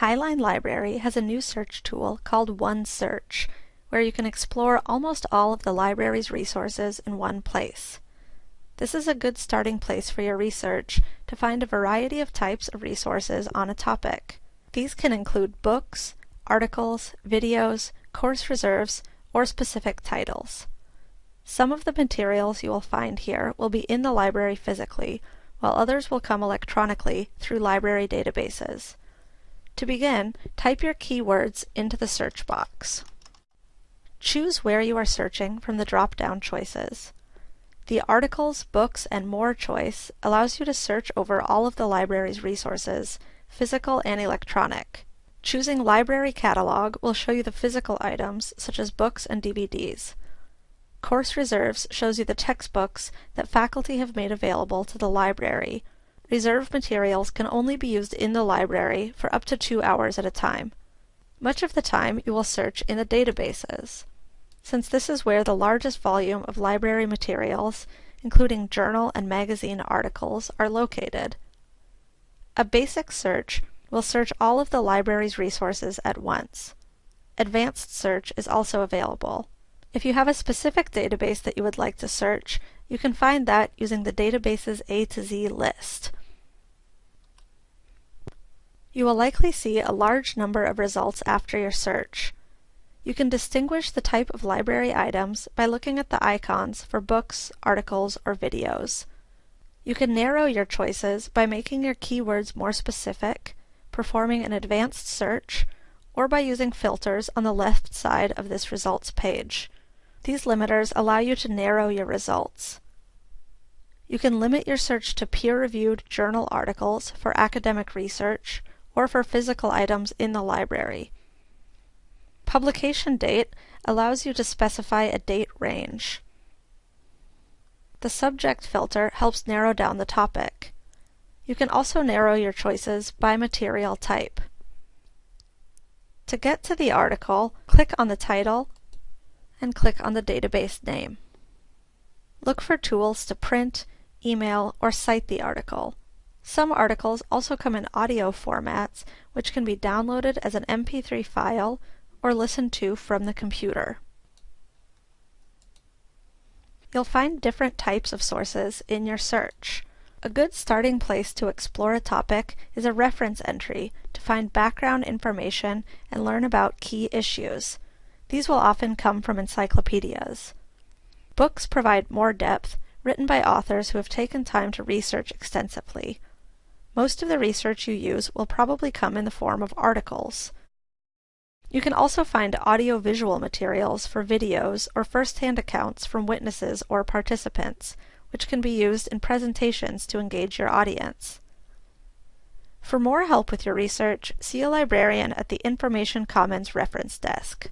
Highline Library has a new search tool called OneSearch, where you can explore almost all of the library's resources in one place. This is a good starting place for your research to find a variety of types of resources on a topic. These can include books, articles, videos, course reserves, or specific titles. Some of the materials you will find here will be in the library physically, while others will come electronically through library databases. To begin, type your keywords into the search box. Choose where you are searching from the drop-down choices. The Articles, Books, and More choice allows you to search over all of the library's resources, physical and electronic. Choosing Library Catalog will show you the physical items, such as books and DVDs. Course Reserves shows you the textbooks that faculty have made available to the library, Reserved materials can only be used in the library for up to two hours at a time. Much of the time you will search in the databases. Since this is where the largest volume of library materials, including journal and magazine articles, are located. A basic search will search all of the library's resources at once. Advanced search is also available. If you have a specific database that you would like to search, you can find that using the database's A to Z list. You will likely see a large number of results after your search. You can distinguish the type of library items by looking at the icons for books, articles, or videos. You can narrow your choices by making your keywords more specific, performing an advanced search, or by using filters on the left side of this results page. These limiters allow you to narrow your results. You can limit your search to peer-reviewed journal articles for academic research, or for physical items in the library. Publication date allows you to specify a date range. The subject filter helps narrow down the topic. You can also narrow your choices by material type. To get to the article, click on the title and click on the database name. Look for tools to print, email, or cite the article. Some articles also come in audio formats, which can be downloaded as an MP3 file or listened to from the computer. You'll find different types of sources in your search. A good starting place to explore a topic is a reference entry to find background information and learn about key issues. These will often come from encyclopedias. Books provide more depth, written by authors who have taken time to research extensively. Most of the research you use will probably come in the form of articles. You can also find audio-visual materials for videos or first-hand accounts from witnesses or participants, which can be used in presentations to engage your audience. For more help with your research, see a librarian at the Information Commons Reference Desk.